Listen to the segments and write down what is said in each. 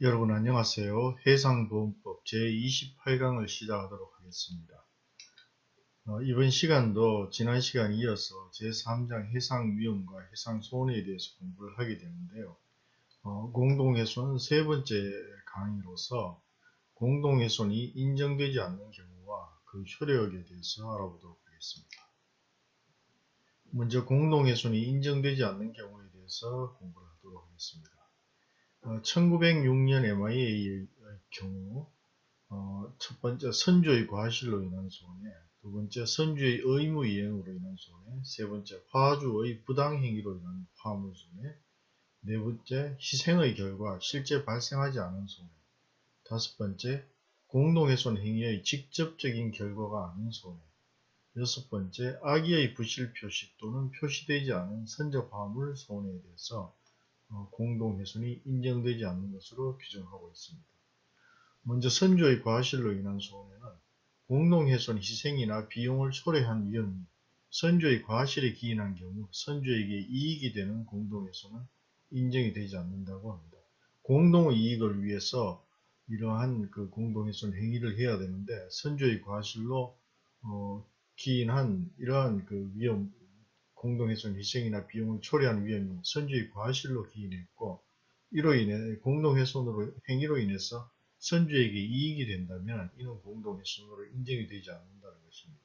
여러분 안녕하세요. 해상보험법 제28강을 시작하도록 하겠습니다. 어, 이번 시간도 지난 시간 이어서 제3장 해상위험과 해상손해에 대해서 공부를 하게 되는데요. 어, 공동훼손 세 번째 강의로서 공동훼손이 인정되지 않는 경우와 그 효력에 대해서 알아보도록 하겠습니다. 먼저 공동훼손이 인정되지 않는 경우에 대해서 공부를 하도록 하겠습니다. 1906년 어, MIA의 경우 어, 첫 번째 선주의 과실로 인한 손해, 두 번째 선주의 의무 이행으로 인한 손해, 세 번째 화주의 부당행위로 인한 화물 손해, 네 번째 희생의 결과 실제 발생하지 않은 손해, 다섯 번째 공동훼손 행위의 직접적인 결과가 아닌 손해, 여섯 번째 악의의 부실 표시 또는 표시되지 않은 선적 화물 손해에 대해서 어, 공동훼손이 인정되지 않는 것으로 규정하고 있습니다. 먼저 선조의 과실로 인한 손해는 공동훼손 희생이나 비용을 초래한 위험이 선조의 과실에 기인한 경우 선조에게 이익이 되는 공동훼손은 인정이 되지 않는다고 합니다. 공동의 이익을 위해서 이러한 그 공동훼손 행위를 해야 되는데 선조의 과실로 어, 기인한 이러한 그 위험 공동훼손 희생이나 비용을 초래한 위험이 선주의 과실로 기인했고 이로 인해 공동훼손으로 행위로 인해서 선주에게 이익이 된다면 이는 공동훼손으로 인정이 되지 않는다는 것입니다.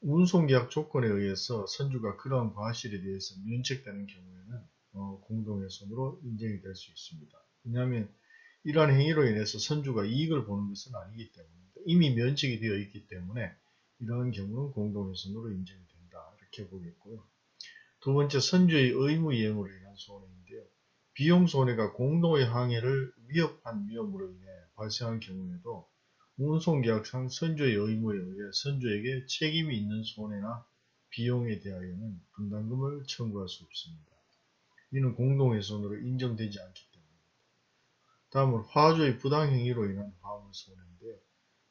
운송계약 조건에 의해서 선주가 그러한 과실에 대해서 면책되는 경우에는 어, 공동훼손으로 인정이 될 수 있습니다. 왜냐하면 이러한 행위로 인해서 선주가 이익을 보는 것은 아니기 때문입니다. 이미 면책이 되어 있기 때문에 이러한 경우는 공동훼손으로 인정이 지켜보겠고요. 두 번째 선주의 의무 이행으로 인한 손해인데요. 비용 손해가 공동의 항해를 위협한 위험으로 인해 발생한 경우에도 운송계약상 선주의 의무에 의해 선주에게 책임이 있는 손해나 비용에 대하여는 분담금을 청구할 수 없습니다. 이는 공동훼손으로 인정되지 않기 때문입니다. 다음은 화주의 부당행위로 인한 화물 손해인데요.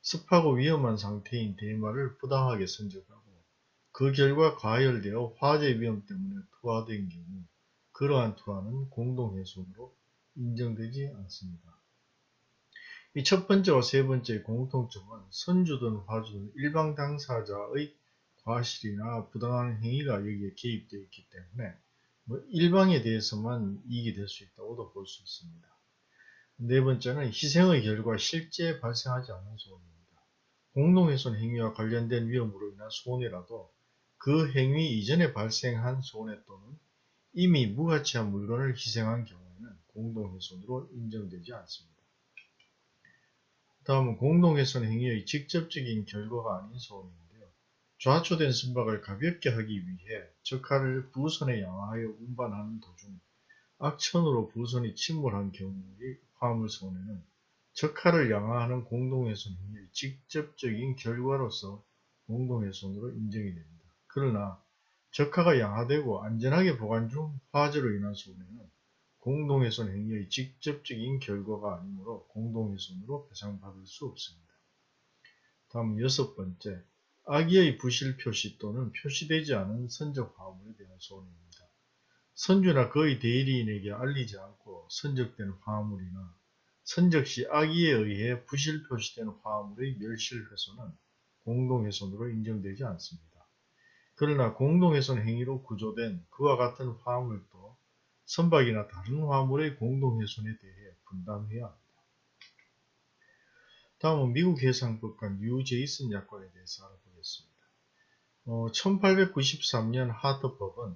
습하고 위험한 상태인 대마를 부당하게 선적하고 그 결과 과열되어 화재 위험 때문에 투하된 경우 그러한 투하는 공동훼손으로 인정되지 않습니다. 이 첫 번째와 세 번째의 공통점은 선주든 화주든 일방 당사자의 과실이나 부당한 행위가 여기에 개입되어 있기 때문에 뭐 일방에 대해서만 이익이 될 수 있다고도 볼 수 있습니다. 네 번째는 희생의 결과 실제 발생하지 않은 손해입니다. 공동훼손 행위와 관련된 위험으로 인한 손해라도 그 행위 이전에 발생한 손해 또는 이미 무가치한 물건을 희생한 경우에는 공동훼손으로 인정되지 않습니다. 다음은 공동훼손 행위의 직접적인 결과가 아닌 손해인데요. 좌초된 선박을 가볍게 하기 위해 적하를 부선에 양하여 운반하는 도중 악천후로 부선이 침몰한 경우의 화물 손해는 적하를 양하하는 공동훼손 행위의 직접적인 결과로서 공동훼손으로 인정이 됩니다. 그러나 적하가 양화되고 안전하게 보관 중 화재로 인한 손해는 공동훼손 행위의 직접적인 결과가 아니므로 공동훼손으로 배상받을 수 없습니다. 다음 여섯 번째, 악의의 부실 표시 또는 표시되지 않은 선적 화물에 대한 손해입니다. 선주나 그의 대리인에게 알리지 않고 선적된 화물이나 선적 시 악의에 의해 부실 표시된 화물의 멸실 훼손은 공동해손으로 인정되지 않습니다. 그러나 공동해손 행위로 구조된 그와 같은 화물도 선박이나 다른 화물의 공동해손에 대해 분담해야 합니다. 다음은 미국 해상법과 뉴 제이슨 약관에 대해서 알아보겠습니다. 어, 1893년 하터법은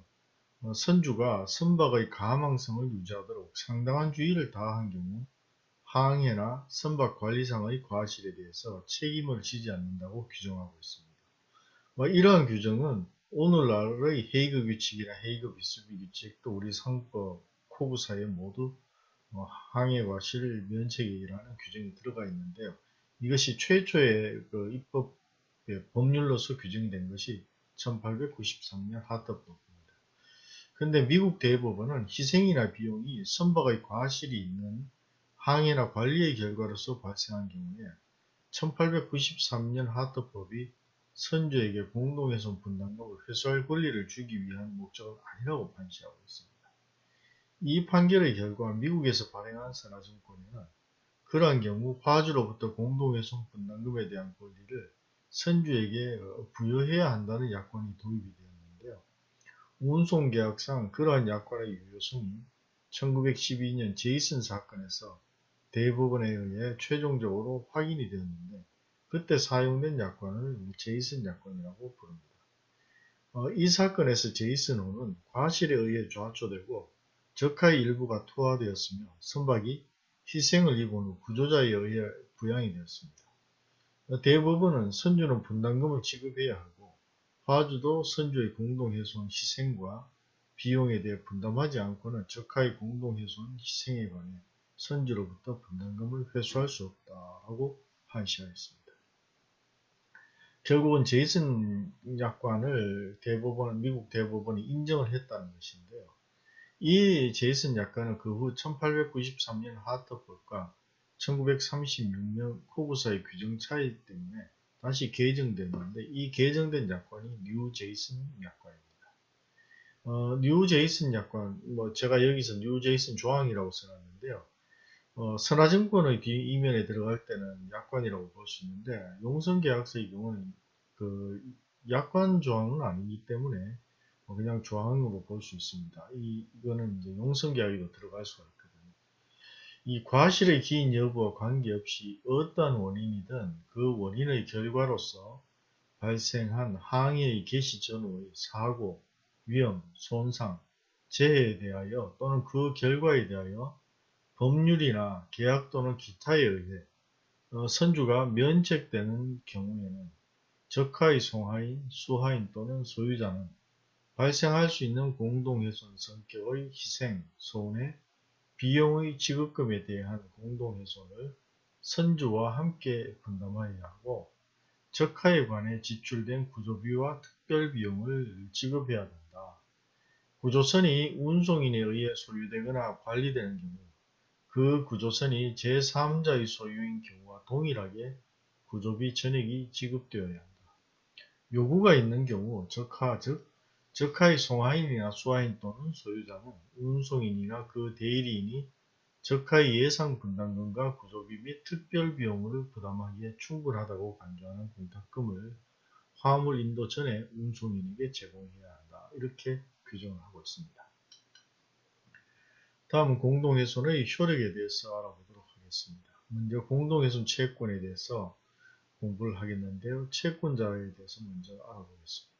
어, 선주가 선박의 가망성을 유지하도록 상당한 주의를 다한 경우 항해나 선박 관리상의 과실에 대해서 책임을 지지 않는다고 규정하고 있습니다. 뭐 이러한 규정은 오늘날의 헤이그 규칙이나 헤이그 비스비 규칙 또 우리 상법 코브 사에 모두 뭐 항해과 실 면책이라는 규정이 들어가 있는데요. 이것이 최초의 그 입법 법률로서 규정된 것이 1893년 하터법입니다. 근데 미국 대법원은 희생이나 비용이 선박의 과실이 있는 항해나 관리의 결과로서 발생한 경우에 1893년 하터법이 선조에게 공동훼손 분담금을 회수할 권리를 주기 위한 목적은 아니라고 판시하고 있습니다. 이 판결의 결과 미국에서 발행한 선화증권에는 그러한 경우 화주로부터 공동훼손 분담금에 대한 권리를 선주에게 부여해야 한다는 약관이 도입이 되었는데요. 운송계약상 그러한 약관의 유효성이 1912년 제이슨 사건에서 대법원에 의해 최종적으로 확인이 되었는데 그때 사용된 약관을 제이슨 약관이라고 부릅니다. 어, 이 사건에서 제이슨호는 과실에 의해 좌초되고 적하의 일부가 투하되었으며 선박이 희생을 입은 후 구조자에 의해 부양이 되었습니다. 대법원은 선주는 분담금을 지급해야 하고 화주도 선주의 공동훼손 희생과 비용에 대해 분담하지 않고는 적하의 공동훼손 희생에 관해 선주로부터 분담금을 회수할 수 없다고 판시하였습니다. 결국은 제이슨 약관을 대법원, 미국 대법원이 인정을 했다는 것인데요. 이 제이슨 약관은 그 후 1893년 하터법과 1936년 COGSA의 규정 차이 때문에 다시 개정됐는데 이 개정된 약관이 뉴 제이슨 약관입니다. 어, 뉴 제이슨 약관, 뭐 제가 여기서 뉴 제이슨 조항이라고 써놨는데요. 어, 선화증권의 뒤 이면에 들어갈 때는 약관이라고 볼 수 있는데 용선계약서의 경우는 그 약관 조항은 아니기 때문에 뭐 그냥 조항으로 볼 수 있습니다. 이, 이거는 이제 용성계약에도 들어갈 수가 있거든요. 이 과실의 기인 여부와 관계없이 어떤 원인이든 그 원인의 결과로서 발생한 항해의 개시 전후의 사고, 위험, 손상, 재해에 대하여 또는 그 결과에 대하여 법률이나 계약 또는 기타에 의해 어, 선주가 면책되는 경우에는 적하의 송하인, 수하인 또는 소유자는 발생할 수 있는 공동훼손 성격의 희생, 손해, 비용의 지급금에 대한 공동훼손을 선주와 함께 분담하여야 하고 적하에 관해 지출된 구조비와 특별비용을 지급해야 된다. 구조선이 운송인에 의해 소유되거나 관리되는 경우 그 구조선이 제3자의 소유인 경우와 동일하게 구조비 전액이 지급되어야 한다. 요구가 있는 경우 적하 즉 적하의 송하인이나 수하인 또는 소유자는 운송인이나 그 대리인이 적하의 예상 분담금과 구조비 및 특별 비용을 부담하기에 충분하다고 간주하는 공탁금을 화물 인도 전에 운송인에게 제공해야 한다. 이렇게 규정을 하고 있습니다. 다음은 공동훼손의 효력에 대해서 알아보도록 하겠습니다. 먼저 공동훼손 채권에 대해서 공부를 하겠는데요. 채권자에 대해서 먼저 알아보겠습니다.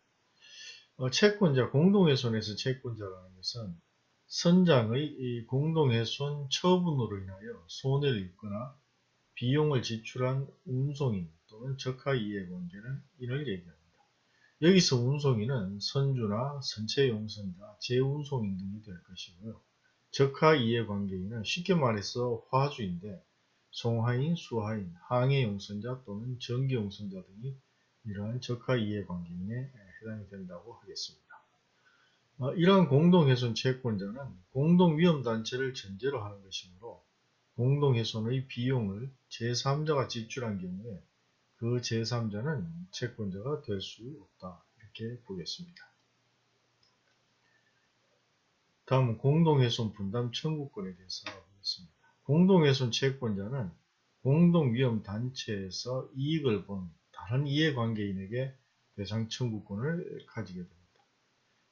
어, 채권자, 공동훼손에서 채권자라는 것은 선장의 공동훼손 처분으로 인하여 손해를 입거나 비용을 지출한 운송인 또는 적하 이해관계는 인을 얘기합니다. 여기서 운송인은 선주나 선체용선자, 재운송인 등이 될 것이고요. 적하 이해관계인은 쉽게 말해서 화주인데 송하인, 수하인, 항해용선자 또는 전기용선자 등이 이러한 적하 이해관계인에 해당이 된다고 하겠습니다. 어, 이러한 공동훼손 채권자는 공동위험단체를 전제로 하는 것이므로 공동훼손의 비용을 제3자가 지출한 경우에 그 제3자는 채권자가 될 수 없다. 이렇게 보겠습니다. 다음은 공동훼손 분담 청구권에 대해서 알아보겠습니다. 공동훼손 채권자는 공동위험단체에서 이익을 본 다른 이해관계인에게 배상 청구권을 가지게 됩니다.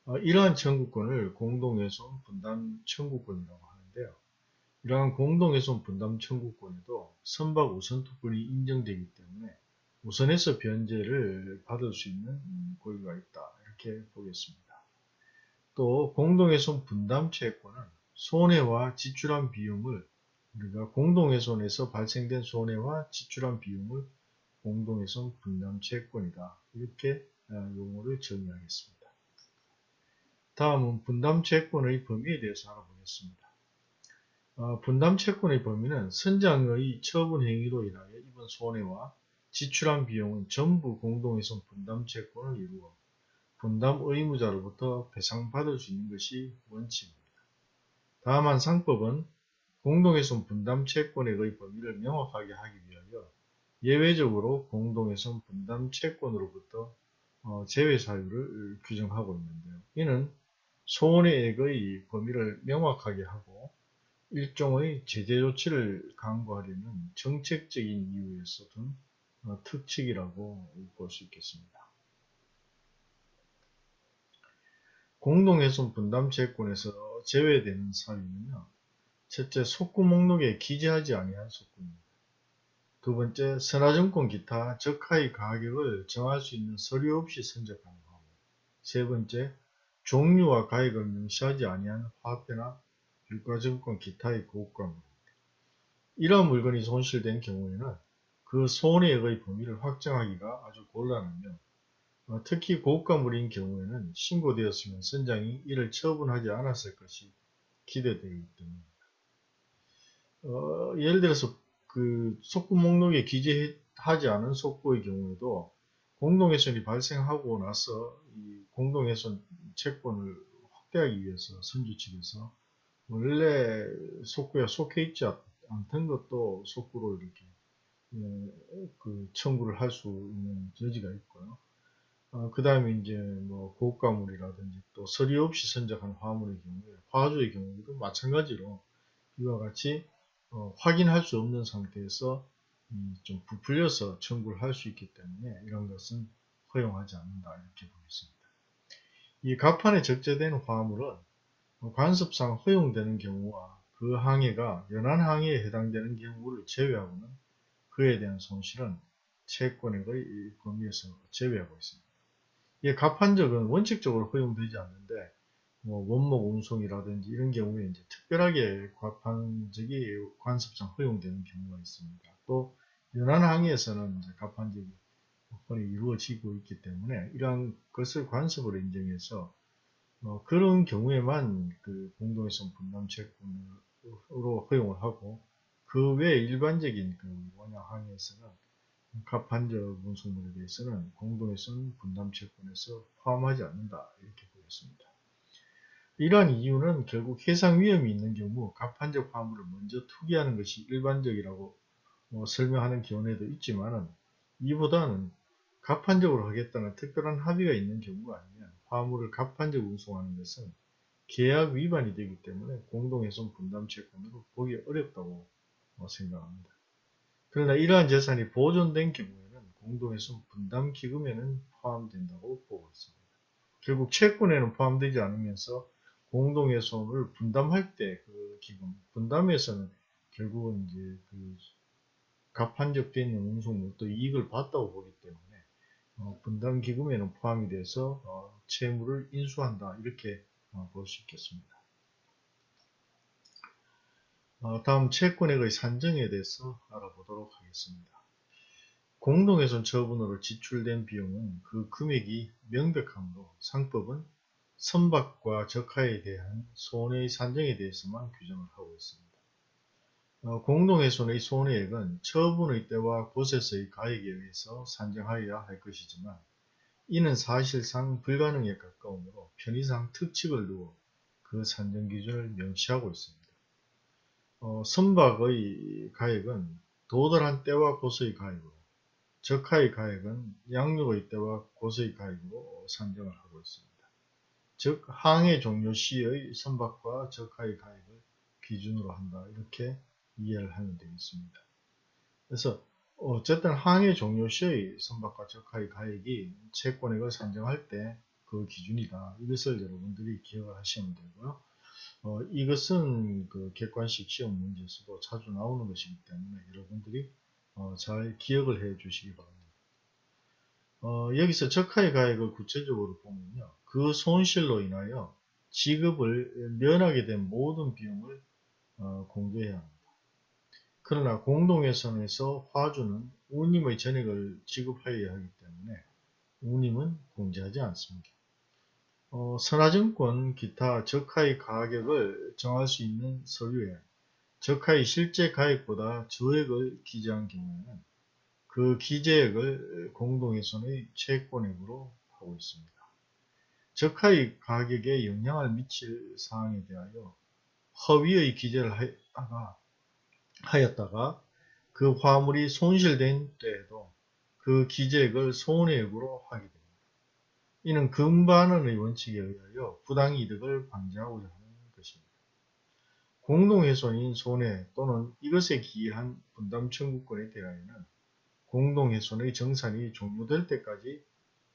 어, 이러한 청구권을 공동훼손 분담 청구권이라고 하는데요. 이러한 공동훼손 분담 청구권에도 선박 우선투권이 인정되기 때문에 우선해서 변제를 받을 수 있는 권리가 있다. 이렇게 보겠습니다. 또 공동훼손 분담 채권은 손해와 지출한 비용을 우리가 공동훼손에서 발생된 손해와 지출한 비용을 공동훼손 분담 채권이다. 이렇게 어, 용어를 정의하겠습니다. 다음은 분담 채권의 범위에 대해서 알아보겠습니다. 어, 분담 채권의 범위는 선장의 처분 행위로 인하여 입은 손해와 지출한 비용은 전부 공동훼손 분담 채권을 이루어 분담 의무자로부터 배상받을 수 있는 것이 원칙입니다. 다만 상법은 공동훼손 분담 채권액의 범위를 명확하게 하기 위하여 예외적으로 공동훼손 분담 채권으로부터 어, 제외 사유를 규정하고 있는데요. 이는 손해액의 범위를 명확하게 하고 일종의 제재 조치를 강구하려는 정책적인 이유에서 둔 어, 특칙이라고 볼 수 있겠습니다. 공동훼손 분담 채권에서 제외되는 사유는요. 첫째, 속구 목록에 기재하지 아니한 속구입니다. 두 번째, 선화증권 기타 적하의 가격을 정할 수 있는 서류 없이 선적한 화물. 세 번째, 종류와 가액을 명시하지 아니한 화폐나 유가증권 기타의 고가물입니다. 이러한 물건이 손실된 경우에는 그 손해액의 범위를 확정하기가 아주 곤란하며 어, 특히 고가물인 경우에는 신고되었으면 선장이 이를 처분하지 않았을 것이 기대되기 때문입니다. 어, 예를 들어서 그 속구 목록에 기재하지 않은 속구의 경우에도 공동훼손이 발생하고 나서 이 공동훼손 채권을 확대하기 위해서 선주 측에서 원래 속구에 속해 있지 않던 것도 속구로 이렇게 예, 그 청구를 할 수 있는 여지가 있고요. 어, 그 다음에 이제 뭐 고가물이라든지 또 서류 없이 선적한 화물의 경우에 화주의 경우에도 마찬가지로 이와 같이 어, 확인할 수 없는 상태에서 음, 좀 부풀려서 청구를 할 수 있기 때문에 이런 것은 허용하지 않는다 이렇게 보겠습니다. 이 갑판에 적재된 화물은 관습상 허용되는 경우와 그 항해가 연한 항해에 해당되는 경우를 제외하고는 그에 대한 손실은 채권액의 범위에서 제외하고 있습니다. 이 갑판적은 원칙적으로 허용되지 않는데 뭐 원목 운송이라든지 이런 경우에 이제 특별하게 갑판적이 관습상 허용되는 경우가 있습니다. 또 연안 항해에서는 이제 갑판적이 거의 이루어지고 있기 때문에 이러한 것을 관습으로 인정해서 어, 그런 경우에만 그 공동훼손 분담 채권으로 허용을 하고 그 외 일반적인 그 원형 항해에서는 갑판적 운송물에 대해서는 공동훼손 분담 채권에서 포함하지 않는다 이렇게 보겠습니다. 이러한 이유는 결국 해상 위험이 있는 경우 갑판적 화물을 먼저 투기하는 것이 일반적이라고 뭐 설명하는 견해도 있지만 이보다는 갑판적으로 하겠다는 특별한 합의가 있는 경우가 아니면 화물을 갑판적 운송하는 것은 계약 위반이 되기 때문에 공동훼손 분담 채권으로 보기 어렵다고 생각합니다. 그러나 이러한 재산이 보존된 경우에는 공동훼손 분담 기금에는 포함된다고 보고 있습니다. 결국 채권에는 포함되지 않으면서 공동훼손을 분담할 때 그 기금, 분담에서는 결국은 이제 그 갑판적되어 있는 운송물 또 이익을 봤다고 보기 때문에 어, 분담 기금에는 포함이 돼서 어, 채무를 인수한다 이렇게 어, 볼수 있겠습니다. 어, 다음 채권액의 산정에 대해서 알아보도록 하겠습니다. 공동훼손 처분으로 지출된 비용은 그 금액이 명백하므로 상법은 선박과 적하에 대한 손해의 산정에 대해서만 규정을 하고 있습니다. 어, 공동훼손의 손해액은 처분의 때와 곳에서의 가액에 의해서 산정하여야 할 것이지만 이는 사실상 불가능에 가까우므로 편의상 특칙을 두어 그 산정 기준을 명시하고 있습니다. 어, 선박의 가액은 도달한 때와 곳의 가액으로 적하의 가액은 양육의 때와 곳의 가액으로 산정을 하고 있습니다. 즉 항해 종료 시의 선박과 적하의 가액을 기준으로 한다 이렇게 이해를 하면 되겠습니다. 그래서 어쨌든 항해 종료 시의 선박과 적하의 가액이 채권액을 산정할 때 그 기준이다. 이것을 여러분들이 기억을 하시면 되고요. 어, 이것은 그 객관식 시험 문제에서도 자주 나오는 것이기 때문에 여러분들이 어, 잘 기억을 해 주시기 바랍니다. 어, 여기서 적하의 가액을 구체적으로 보면요. 그 손실로 인하여 지급을 면하게 된 모든 비용을 어, 공개해야 합니다. 그러나 공동회선에서 화주는 운임의 전액을 지급하여야 하기 때문에 운임은 공제하지 않습니다. 어, 선화증권 기타 적하의 가격을 정할 수 있는 서류에 적하의 실제 가액보다 저액을 기재한 경우에는 그 기재액을 공동회선의 채권액으로 하고 있습니다. 적하의 가격에 영향을 미칠 사항에 대하여 허위의 기재를 하다가, 하였다가 그 화물이 손실된 때에도 그 기재액을 손해액으로 하게 됩니다. 이는 금반원의 원칙에 의하여 부당이득을 방지하고자 하는 것입니다. 공동훼손인 손해 또는 이것에 기이한 분담 청구권에 대하여는 공동훼손의 정산이 종료될 때까지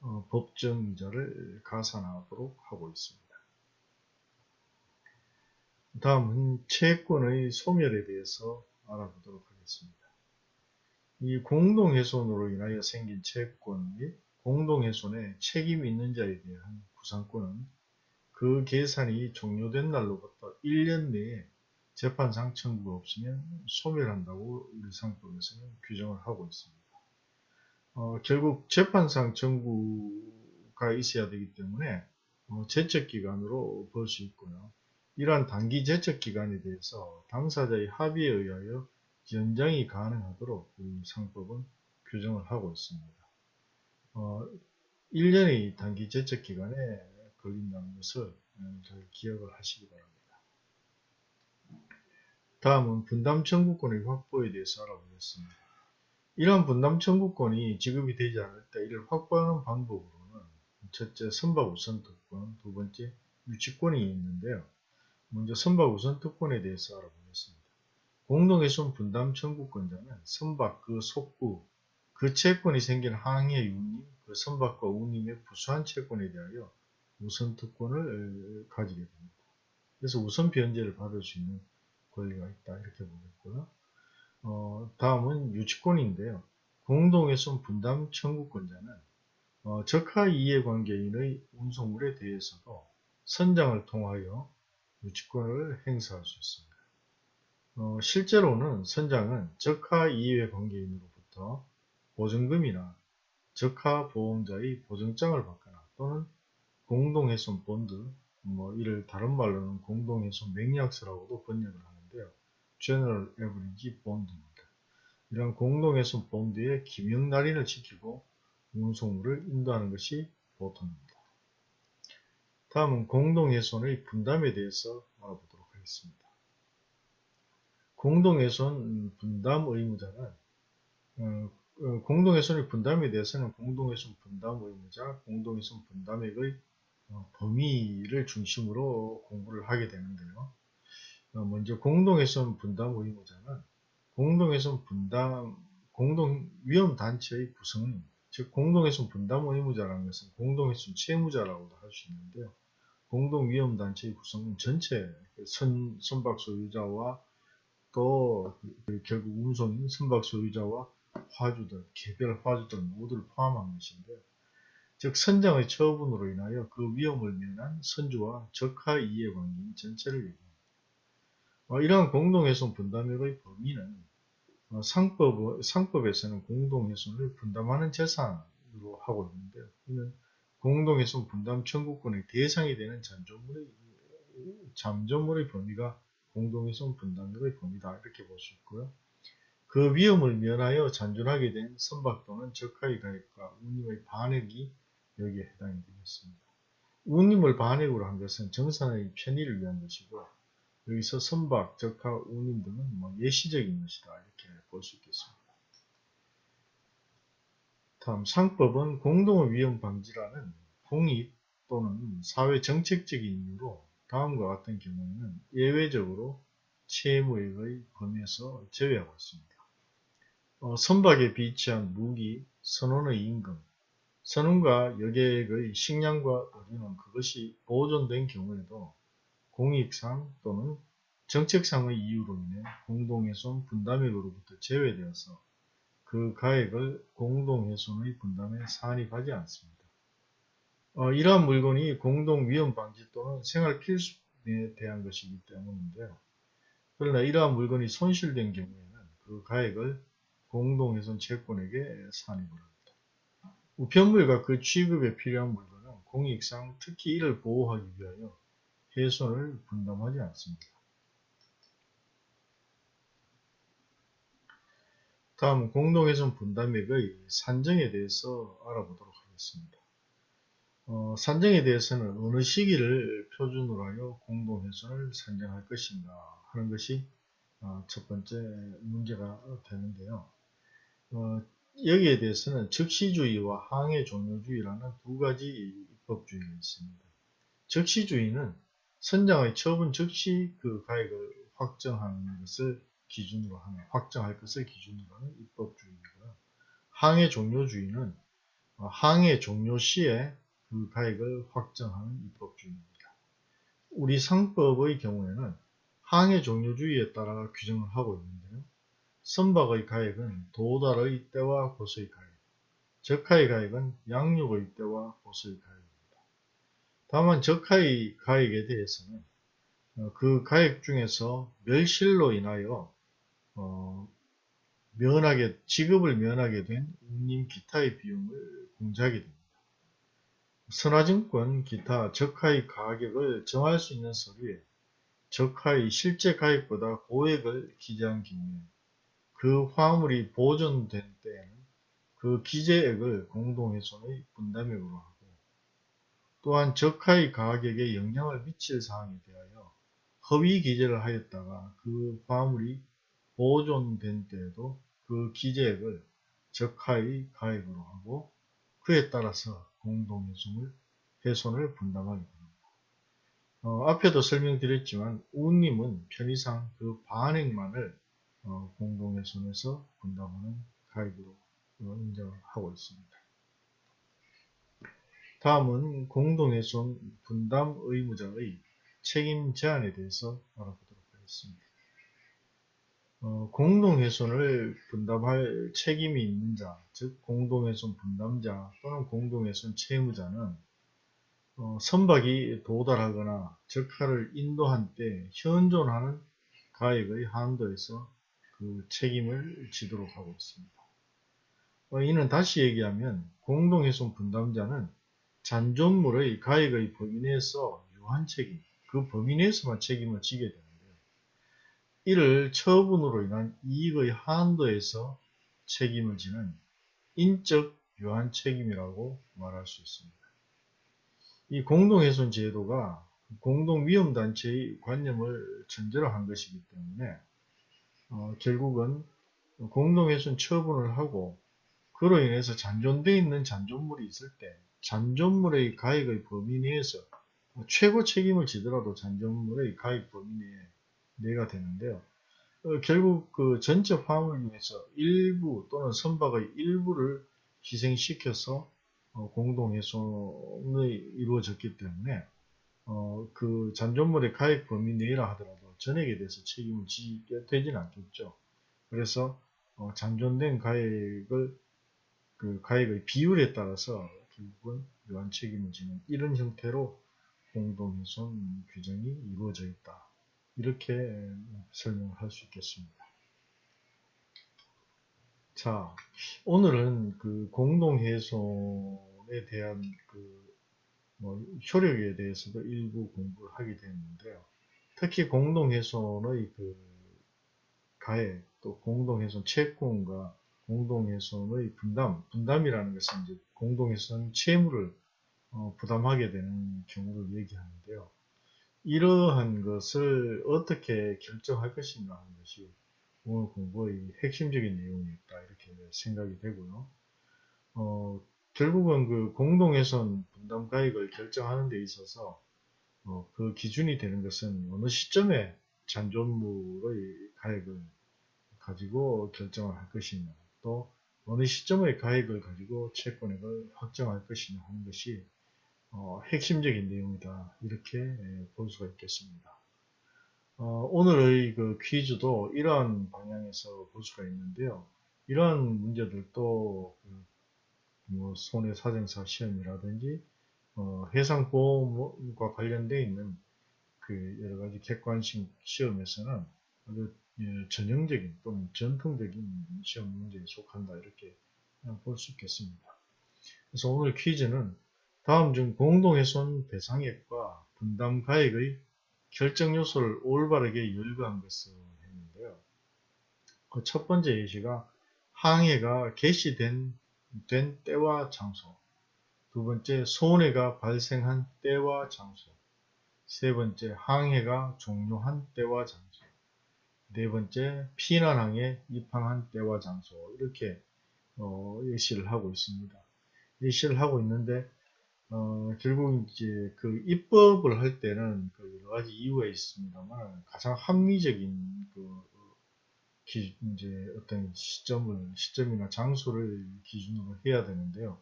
어, 법정이자를 가산하도록 하고 있습니다. 다음은 채권의 소멸에 대해서 알아보도록 하겠습니다. 이 공동훼손으로 인하여 생긴 채권 및 공동훼 손에 책임이 있는 자에 대한 구상권은 그 계산이 종료된 날로부터 1년 내에 재판상 청구가 없으면 소멸한다고 우리 상법에서는 규정을 하고 있습니다. 어, 결국 재판상 청구가 있어야 되기 때문에 어, 제척기간으로 볼 수 있고요. 이러한 단기 제척기간에 대해서 당사자의 합의에 의하여 연장이 가능하도록 이 상법은 규정을 하고 있습니다. 어, 1년의 단기 제척기간에 걸린다는 것을 잘 기억을 하시기 바랍니다. 다음은 분담 청구권의 확보에 대해서 알아보겠습니다. 이러한 분담 청구권이 지급이 되지 않을 때 이를 확보하는 방법으로는 첫째 선박 우선 특권, 두 번째 유치권이 있는데요. 먼저 선박 우선 특권에 대해서 알아보겠습니다. 공동훼손 분담 청구권자는 선박 그 속구, 그 채권이 생긴 항해 운임, 그 선박과 운임의 부수한 채권에 대하여 우선 특권을 가지게 됩니다. 그래서 우선 변제를 받을 수 있는 권리가 있다 이렇게 보겠고요. 어, 다음은 유치권인데요. 공동훼손 분담 청구권자는 어, 적하 이해관계인의 운송물에 대해서도 선장을 통하여 유치권을 행사할 수 있습니다. 어, 실제로는 선장은 적하 이해관계인으로부터 보증금이나 적하 보험자의 보증장을 받거나 또는 공동훼손 본드, 뭐 이를 다른 말로는 공동훼손 맹약서라고도 번역을 하는데요. General Average Bond입니다. 이런 공동훼손 본드의 기명 날인을 지키고 운송물을 인도하는 것이 보통입니다. 다음은 공동훼손의 분담에 대해서 알아보도록 하겠습니다. 공동훼손 분담 의무자는 어, 어, 공동훼손의 분담에 대해서는 공동훼손 분담 의무자, 공동훼손 분담액의 어, 범위를 중심으로 공부를 하게 되는데요. 어, 먼저 공동훼손 분담 의무자는 공동훼손 분담 공동 위험 단체의 구성은 즉 공동훼손 분담 의무자라는 것은 공동훼손 채무자라고도 할 수 있는데요. 공동 위험 단체의 구성은 전체 선, 선박 소유자와 또그 결국 운송인 선박 소유자와 화주들, 개별 화주들 모두를 포함한 것인데요. 즉 선장의 처분으로 인하여 그 위험을 면한 선주와 적하 이해 관계인 전체를 얘기합니다. 어, 이러한 공동훼손 분담액의 범위는 어, 상법, 상법에서는 공동훼손을 분담하는 재산으로 하고 있는데요. 이는 공동훼손 분담 청구권의 대상이 되는 잠조물의, 잠조물의 범위가 공동훼손 분담액의 범위다 이렇게 볼 수 있고요. 그 위험을 면하여 잔존하게 된 선박 또는 적하의 가액과 운임의 반액이 여기에 해당이 되겠습니다. 운임을 반액으로 한 것은 정산의 편의를 위한 것이고 여기서 선박, 적하, 운임 등은 뭐 예시적인 것이다 이렇게 볼 수 있겠습니다. 다음 상법은 공동의 위험 방지라는 공익 또는 사회 정책적인 이유로 다음과 같은 경우에는 예외적으로 채무액의 범위에서 제외하고 있습니다. 어, 선박에 비치한 무기, 선원의 임금, 선원과 여객의 식량과 의료는 그것이 보존된 경우에도 공익상 또는 정책상의 이유로 인해 공동훼손 분담액으로부터 제외되어서 그 가액을 공동훼손의 분담에 산입하지 않습니다. 어, 이러한 물건이 공동위험방지 또는 생활필수에 대한 것이기 때문인데요. 그러나 이러한 물건이 손실된 경우에는 그 가액을 공동훼손 채권에게 산입을 합니다. 우편물과 그 취급에 필요한 물건은 공익상 특히 이를 보호하기 위하여 훼손을 분담하지 않습니다. 다음 공동훼손 분담액의 산정에 대해서 알아보도록 하겠습니다. 어, 산정에 대해서는 어느 시기를 표준으로 하여 공동훼손을 산정할 것인가 하는 것이 어, 첫 번째 문제가 되는데요. 어, 여기에 대해서는 즉시주의와 항해 종료주의라는 두 가지 입법주의가 있습니다. 적시주의는 선장의 처분 즉시 그 가액을 확정하는 것을 기준으로 하는 확정할 것을 기준으로 하는 입법주의이고요. 항해 종료주의는 어, 항해 종료 시에 그 가액을 확정하는 입법주의입니다. 우리 상법의 경우에는 항해 종료주의에 따라 규정을 하고 있는데요. 선박의 가액은 도달의 때와 고소의 가액, 적하의 가액은 양육의 때와 고소의 가액입니다. 다만 적하의 가액에 대해서는 어, 그 가액 중에서 멸실로 인하여 어, 면하게 지급을 면하게 된 운임 기타의 비용을 공제하게 됩니다. 선화증권 기타 적하의 가격을 정할 수 있는 서류에 적하의 실제 가액보다 고액을 기재한 경우에 그 화물이 보존된 때에는 그 기재액을 공동훼손의 분담액으로 하고 또한 적하의 가격에 영향을 미칠 사항에 대하여 허위 기재를 하였다가 그 화물이 보존된 때에도 그 기재액을 적하의 가액으로 하고 그에 따라서 공동훼손을 훼손을 분담하게 됩니다. 어, 앞에도 설명드렸지만 우님은 편의상 그 반액만을 어, 공동훼손에서 분담하는 가액으로 인정하고 있습니다. 다음은 공동훼손 분담 의무자의 책임 제한에 대해서 알아보도록 하겠습니다. 어, 공동훼손을 분담할 책임이 있는 자, 즉 공동훼손 분담자 또는 공동훼손 채무자는 어, 선박이 도달하거나 적하를 인도한 때 현존하는 가액의 한도에서 그 책임을 지도록 하고 있습니다. 어, 이는 다시 얘기하면 공동훼손 분담자는 잔존물의 가액의 범위 내에서 유한 책임, 그 범위 내에서만 책임을 지게 되는데요. 이를 처분으로 인한 이익의 한도에서 책임을 지는 인적 유한 책임이라고 말할 수 있습니다. 이 공동훼손 제도가 공동위험단체의 관념을 전제로 한 것이기 때문에 어, 결국은 공동훼손 처분을 하고 그로 인해서 잔존되어 있는 잔존물이 있을 때 잔존물의 가액의 범위 내에서 최고 책임을 지더라도 잔존물의 가액 범위 내에 내가 되는데요. 어, 결국 그 전체 화물 중에서 일부 또는 선박의 일부를 희생시켜서 어, 공동훼손이 이루어졌기 때문에 어, 그 잔존물의 가액 범위 내라 하더라도 전액에 대해서 책임을 지게 되지는 않겠죠. 그래서 어, 잔존된 가액을 그 가액의 비율에 따라서 결국은 유한 책임을 지는 이런 형태로 공동훼손 규정이 이루어져 있다. 이렇게 설명을 할수 있겠습니다. 자, 오늘은 그 공동훼손에 대한 그 뭐 효력에 대해서도 일부 공부를 하게 되었는데요. 특히 공동훼손의 그 가액, 또 공동훼손 채권과 공동훼손의 분담, 분담이라는 것은 이제 공동훼손 채무를 어, 부담하게 되는 경우를 얘기하는데요. 이러한 것을 어떻게 결정할 것인가 하는 것이 오늘 공부의 핵심적인 내용이었다 이렇게 생각이 되고요. 어, 결국은 그 공동훼손 분담 가액을 결정하는 데 있어서 어, 그 기준이 되는 것은 어느 시점에 잔존물의 가액을 가지고 결정을 할 것이냐 또 어느 시점의 가액을 가지고 채권액을 확정할 것이냐 하는 것이 어, 핵심적인 내용이다 이렇게 예, 볼 수가 있겠습니다. 어, 오늘의 그 퀴즈도 이러한 방향에서 볼 수가 있는데요. 이러한 문제들도 그 뭐 손해사정사 시험이라든지 어, 해상보험과 관련되어 있는 그 여러 가지 객관식 시험에서는 아주 예, 전형적인 또는 전통적인 시험 문제에 속한다 이렇게 볼 수 있겠습니다. 그래서 오늘 퀴즈는 다음 중 공동훼손 배상액과 분담 가액의 결정 요소를 올바르게 열거한 것을 했는데요. 그 첫 번째 예시가 항해가 개시된 된 때와 장소 두 번째 손해가 발생한 때와 장소 세 번째 항해가 종료한 때와 장소 네 번째, 피난항에 입항한 때와 장소 이렇게 어, 예시를 하고 있습니다. 예시를 하고 있는데 어, 결국 이제 그 입법을 할 때는 그 여러 가지 이유가 있습니다만 가장 합리적인 그 기, 이제 어떤 시점을 시점이나 장소를 기준으로 해야 되는데요.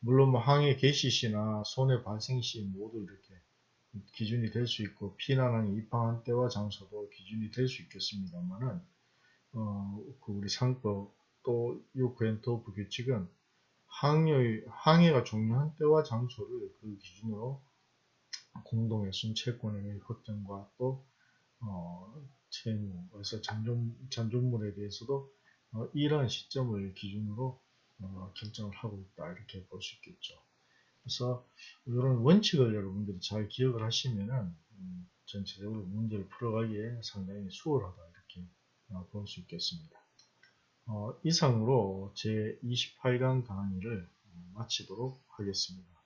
물론 뭐 항해 개시 시나 손해 발생 시 모두 이렇게 기준이 될 수 있고 피난항에 입항한 때와 장소도 기준이 될 수 있겠습니다만은 어, 그 우리 상법 또 요구엔토프 규칙은 항해, 항해가 종료한 때와 장소를 그 기준으로 공동의 순채권의 확정과 또 어, 채무, 그래서 잔존, 잔존물에 대해서도 어, 이러한 시점을 기준으로 어, 결정을 하고 있다 이렇게 볼 수 있겠죠. 그래서 이런 원칙을 여러분들이 잘 기억을 하시면은 음, 전체적으로 문제를 풀어가기에 상당히 수월하다 이렇게 어, 볼수 있겠습니다. 어, 이상으로 제 28강 강의를 어, 마치도록 하겠습니다.